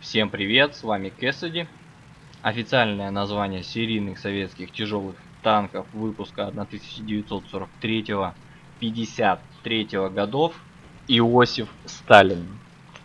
Всем привет, с вами Кэссиди. Официальное название серийных советских тяжелых танков выпуска 1943-53 годов Иосиф Сталин.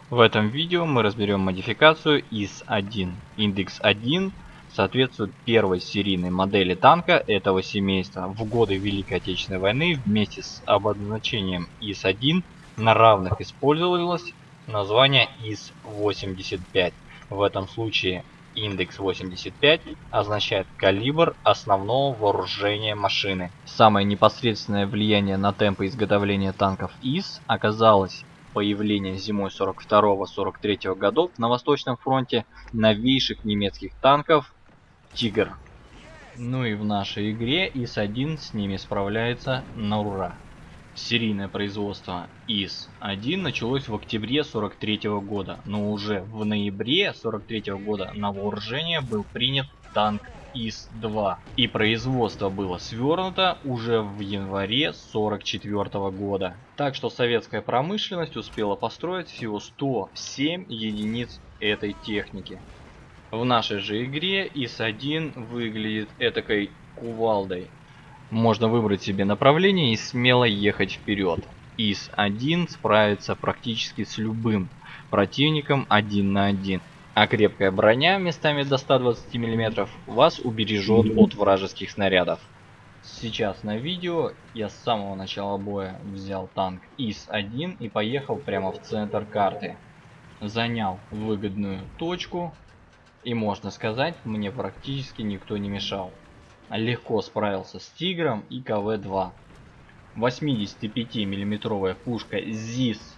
В этом видео мы разберем модификацию ИС-1. Индекс 1 соответствует первой серийной модели танка этого семейства. В годы Великой Отечественной войны вместе с обозначением ИС-1 на равных использовалось название ИС-85. В этом случае индекс 85 означает калибр основного вооружения машины. Самое непосредственное влияние на темпы изготовления танков ИС оказалось появление зимой 42-43 годов на Восточном фронте новейших немецких танков Тигр. Ну и в нашей игре ИС-1 с ними справляется на ура. Серийное производство ИС-1 началось в октябре 43 года, но уже в ноябре 43 года на вооружение был принят танк ИС-2 и производство было свернуто уже в январе 44 года. Так что советская промышленность успела построить всего 107 единиц этой техники. В нашей же игре ИС-1 выглядит этакой кувалдой, можно выбрать себе направление и смело ехать вперед. ИС-1 справится практически с любым противником один на один. А крепкая броня местами до 120 мм вас убережет от вражеских снарядов. Сейчас на видео я с самого начала боя взял танк ИС-1 и поехал прямо в центр карты. Занял выгодную точку и можно сказать мне практически никто не мешал легко справился с Тигром и КВ-2. 85 миллиметровая пушка ЗИС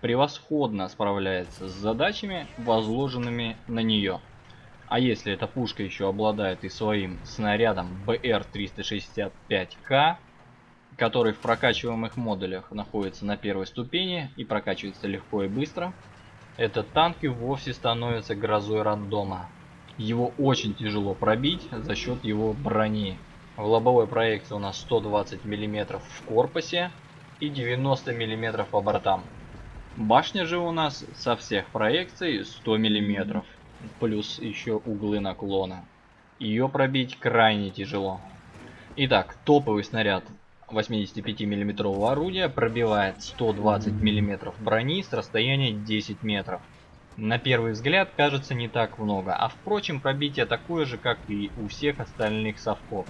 превосходно справляется с задачами, возложенными на нее. А если эта пушка еще обладает и своим снарядом БР-365К, который в прокачиваемых модулях находится на первой ступени и прокачивается легко и быстро, этот танк и вовсе становится грозой рандома. Его очень тяжело пробить за счет его брони. В лобовой проекции у нас 120 мм в корпусе и 90 мм по бортам. Башня же у нас со всех проекций 100 мм, плюс еще углы наклона. Ее пробить крайне тяжело. Итак, топовый снаряд 85 мм орудия пробивает 120 мм брони с расстояния 10 метров. На первый взгляд кажется не так много, а впрочем пробитие такое же, как и у всех остальных совков.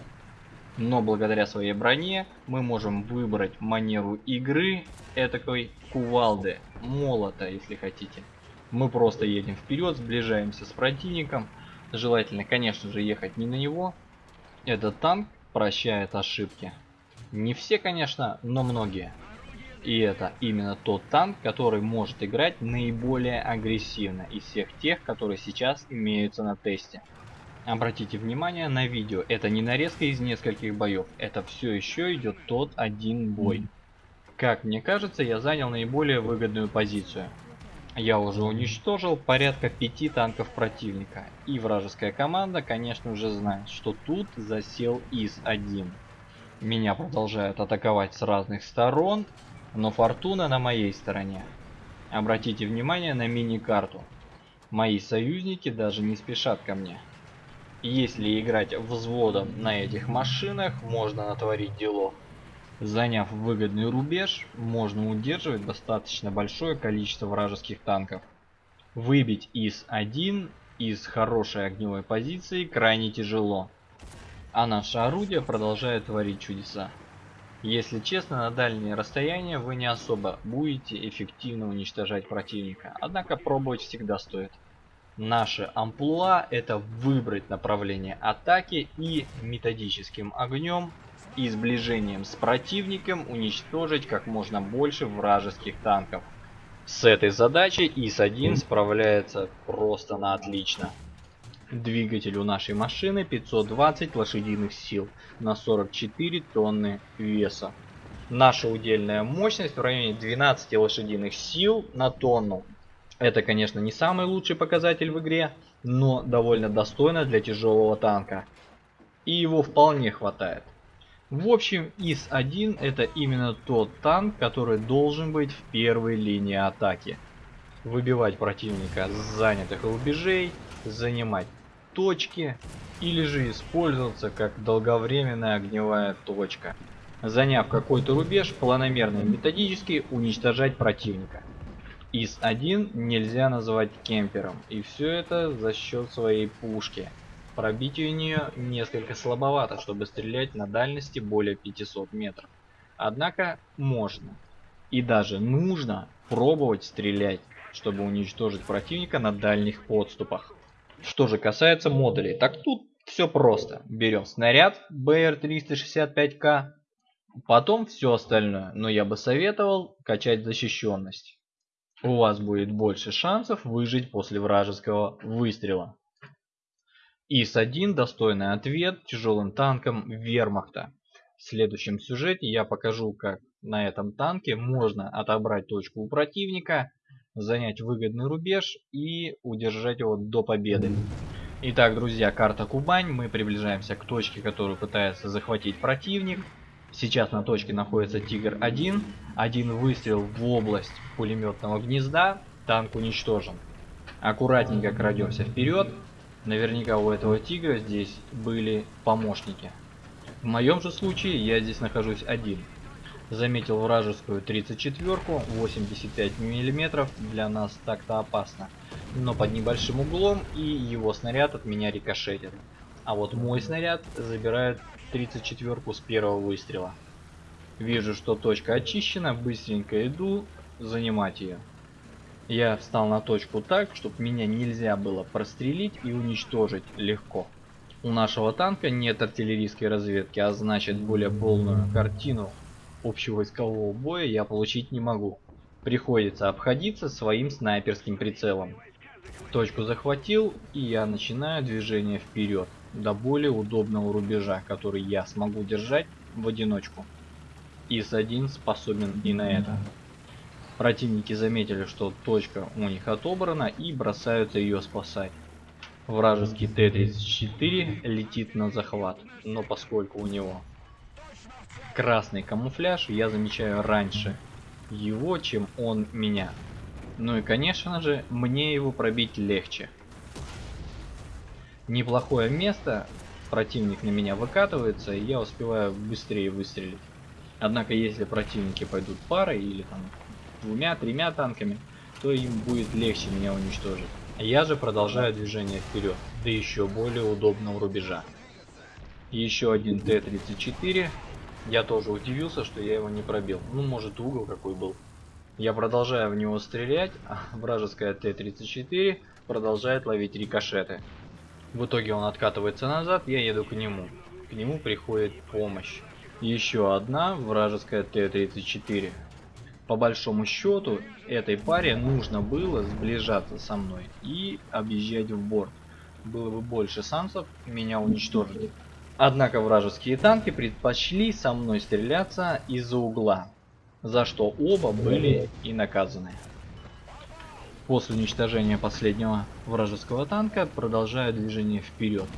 Но благодаря своей броне мы можем выбрать манеру игры этакой кувалды, молота, если хотите. Мы просто едем вперед, сближаемся с противником. Желательно, конечно же, ехать не на него. Этот танк прощает ошибки. Не все, конечно, но многие. И это именно тот танк, который может играть наиболее агрессивно из всех тех, которые сейчас имеются на тесте. Обратите внимание на видео, это не нарезка из нескольких боев, это все еще идет тот один бой. Как мне кажется, я занял наиболее выгодную позицию. Я уже уничтожил порядка пяти танков противника. И вражеская команда, конечно же, знает, что тут засел ИС-1. Меня продолжают атаковать с разных сторон, но фортуна на моей стороне. Обратите внимание на мини-карту. Мои союзники даже не спешат ко мне. Если играть взводом на этих машинах, можно натворить дело. Заняв выгодный рубеж, можно удерживать достаточно большое количество вражеских танков. Выбить ИС-1 из хорошей огневой позиции крайне тяжело. А наше орудие продолжает творить чудеса. Если честно, на дальние расстояния вы не особо будете эффективно уничтожать противника, однако пробовать всегда стоит. Наше амплуа это выбрать направление атаки и методическим огнем и сближением с противником уничтожить как можно больше вражеских танков. С этой задачей ИС-1 справляется просто на отлично. Двигатель у нашей машины 520 лошадиных сил на 44 тонны веса. Наша удельная мощность в районе 12 лошадиных сил на тонну. Это, конечно, не самый лучший показатель в игре, но довольно достойно для тяжелого танка. И его вполне хватает. В общем, ИС-1 это именно тот танк, который должен быть в первой линии атаки. выбивать противника с занятых рубежей, занимать точки или же использоваться как долговременная огневая точка. Заняв какой-то рубеж, планомерно и методически уничтожать противника. ИС-1 нельзя называть кемпером, и все это за счет своей пушки. Пробитие у нее несколько слабовато, чтобы стрелять на дальности более 500 метров. Однако можно и даже нужно пробовать стрелять, чтобы уничтожить противника на дальних подступах. Что же касается модулей, так тут все просто. Берем снаряд BR-365К, потом все остальное, но я бы советовал качать защищенность. У вас будет больше шансов выжить после вражеского выстрела. ИС-1 достойный ответ тяжелым танкам вермахта. В следующем сюжете я покажу, как на этом танке можно отобрать точку у противника, занять выгодный рубеж и удержать его до победы. Итак, друзья, карта Кубань. Мы приближаемся к точке, которую пытается захватить противник. Сейчас на точке находится Тигр-1. Один выстрел в область пулеметного гнезда. Танк уничтожен. Аккуратненько крадемся вперед. Наверняка у этого Тигра здесь были помощники. В моем же случае я здесь нахожусь один. Заметил вражескую 34-ку, 85 мм, для нас так-то опасно. Но под небольшим углом и его снаряд от меня рикошетит. А вот мой снаряд забирает 34-ку с первого выстрела. Вижу, что точка очищена, быстренько иду занимать ее. Я встал на точку так, чтобы меня нельзя было прострелить и уничтожить легко. У нашего танка нет артиллерийской разведки, а значит более полную картину общевойскового боя я получить не могу. Приходится обходиться своим снайперским прицелом. Точку захватил, и я начинаю движение вперед, до более удобного рубежа, который я смогу держать в одиночку. ИС-1 способен и на это. Противники заметили, что точка у них отобрана и бросаются ее спасать. Вражеский Т-34 летит на захват, но поскольку у него красный камуфляж, я замечаю раньше его, чем он меня. Ну и конечно же, мне его пробить легче. Неплохое место, противник на меня выкатывается, и я успеваю быстрее выстрелить. Однако если противники пойдут парой или там двумя-тремя танками, то им будет легче меня уничтожить. Я же продолжаю движение вперед, до еще более удобного рубежа. Еще один Т-34. Я тоже удивился, что я его не пробил. Ну, может, угол какой был. Я продолжаю в него стрелять, а вражеская Т-34 продолжает ловить рикошеты. В итоге он откатывается назад, я еду к нему. К нему приходит помощь. Еще одна вражеская Т-34. По большому счету, этой паре нужно было сближаться со мной и объезжать в борт. Было бы больше шансов меня уничтожить. Однако вражеские танки предпочли со мной стреляться из-за угла, за что оба были и наказаны. После уничтожения последнего вражеского танка продолжаю движение вперед.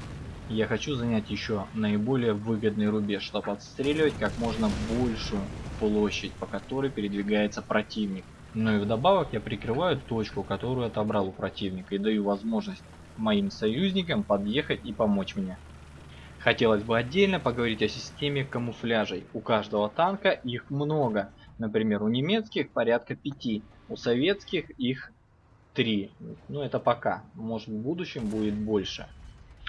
Я хочу занять еще наиболее выгодный рубеж, чтобы отстреливать как можно большую площадь, по которой передвигается противник. Но и вдобавок я прикрываю точку, которую отобрал у противника и даю возможность моим союзникам подъехать и помочь мне. Хотелось бы отдельно поговорить о системе камуфляжей. У каждого танка их много. Например, у немецких порядка пяти, у советских их три. Ну это пока, может в будущем будет больше.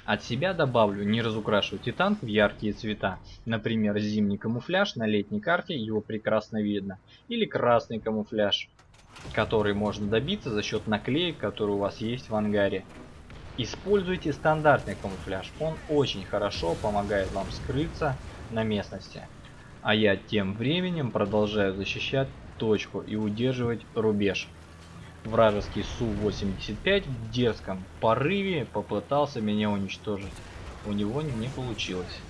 От себя добавлю, не разукрашивайте танк в яркие цвета. Например, зимний камуфляж на летней карте, его прекрасно видно. Или красный камуфляж, который можно добиться за счет наклеек, которые у вас есть в ангаре. Используйте стандартный камуфляж, он очень хорошо помогает вам скрыться на местности. А я тем временем продолжаю защищать точку и удерживать рубеж. Вражеский Су-85 в дерзком порыве попытался меня уничтожить. У него не получилось.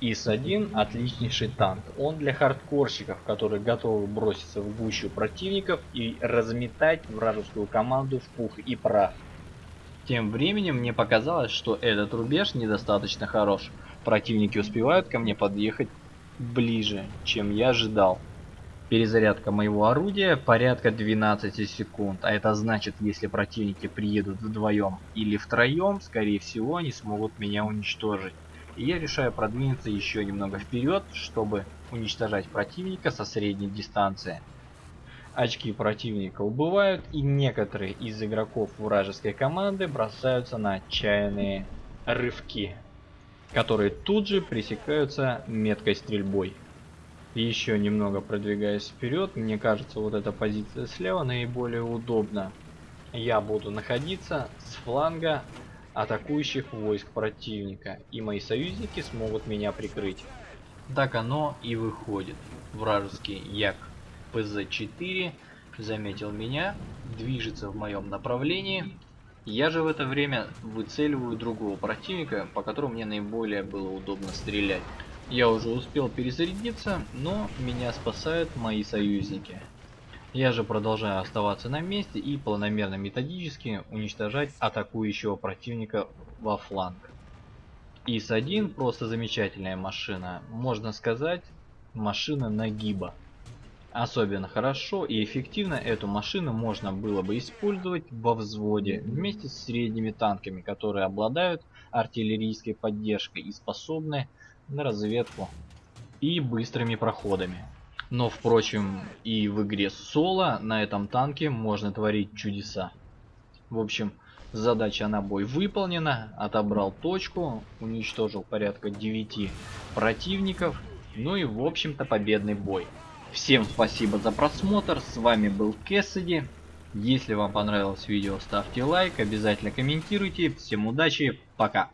ИС-1 отличнейший танк. Он для хардкорщиков, которые готовы броситься в гущу противников и разметать вражескую команду в пух и прах. Тем временем мне показалось, что этот рубеж недостаточно хорош. Противники успевают ко мне подъехать ближе, чем я ожидал. Перезарядка моего орудия порядка 12 секунд, а это значит, если противники приедут вдвоем или втроем, скорее всего они смогут меня уничтожить. И я решаю продвинуться еще немного вперед, чтобы уничтожать противника со средней дистанции. Очки противника убывают, и некоторые из игроков вражеской команды бросаются на отчаянные рывки, которые тут же пресекаются меткой стрельбой. Еще немного продвигаясь вперед, мне кажется, вот эта позиция слева наиболее удобна. Я буду находиться с фланга атакующих войск противника, и мои союзники смогут меня прикрыть. Так оно и выходит. Вражеский Як ПЗ-4 заметил меня, движется в моем направлении. Я же в это время выцеливаю другого противника, по которому мне наиболее было удобно стрелять. Я уже успел перезарядиться, но меня спасают мои союзники. Я же продолжаю оставаться на месте и планомерно методически уничтожать атакующего противника во фланг. ИС-1 просто замечательная машина, можно сказать, машина нагиба. Особенно хорошо и эффективно эту машину можно было бы использовать во взводе вместе с средними танками, которые обладают артиллерийской поддержкой и способны на разведку и быстрыми проходами. Но, впрочем, и в игре соло на этом танке можно творить чудеса. В общем, задача на бой выполнена, отобрал точку, уничтожил порядка 9 противников, ну и в общем-то победный бой. Всем спасибо за просмотр, с вами был Кэссиди. Если вам понравилось видео, ставьте лайк, обязательно комментируйте. Всем удачи, пока.